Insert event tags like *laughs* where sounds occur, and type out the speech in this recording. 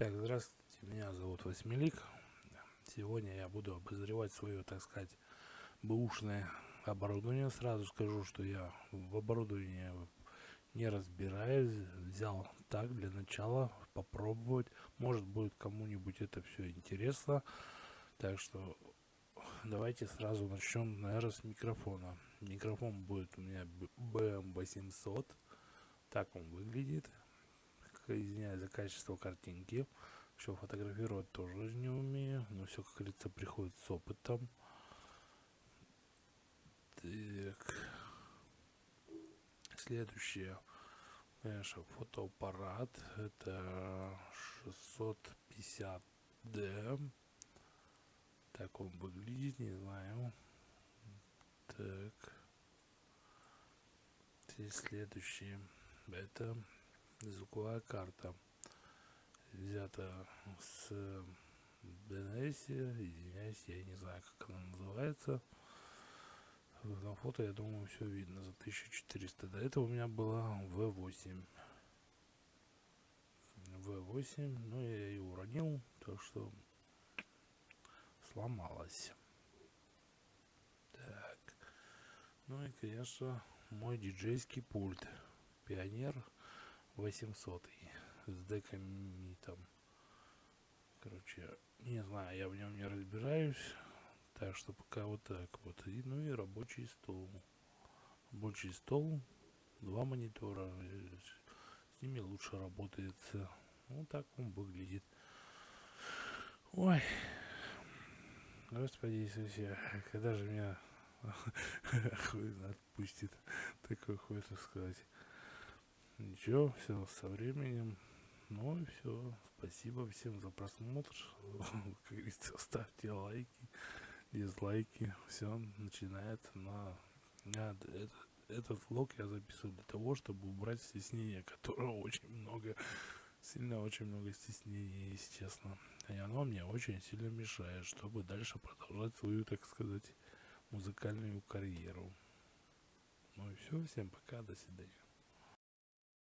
Так, здравствуйте, меня зовут Восьмилик. Сегодня я буду обозревать свое, так сказать, бэушное оборудование. Сразу скажу, что я в оборудовании не разбираюсь. Взял так для начала попробовать. Может будет кому-нибудь это все интересно. Так что давайте сразу начнем, наверное, с микрофона. Микрофон будет у меня BM800. Так он выглядит извиняюсь за качество картинки. Все фотографировать тоже не умею, но все, как говорится, приходит с опытом. Так. Следующее, конечно, фотоаппарат. Это 650D. Так он выглядит, не знаю. Так. И следующее. Это звуковая карта взята с DNS, извиняюсь, я не знаю, как она называется. На фото, я думаю, все видно за 1400. До этого у меня была V8. V8, но я ее уронил, так что сломалась. Так. Ну и, конечно, мой диджейский пульт. Пионер 800 с деками там короче не знаю я в нем не разбираюсь так что пока вот так вот. И ну и рабочий стол. Рабочий стол два монитора с ними лучше работается. Вот так он выглядит. Ой. Господи иисусе когда же меня *laughs* отпустит такой хуй сказать Ничего, все со временем. Ну и все. Спасибо всем за просмотр. *laughs* Как говорится, ставьте лайки, дизлайки. Все начинается на... Этот, этот влог я записываю для того, чтобы убрать стеснение, которого очень много, сильно очень много стеснения, если честно. И оно мне очень сильно мешает, чтобы дальше продолжать свою, так сказать, музыкальную карьеру. Ну и все, всем пока, до свидания.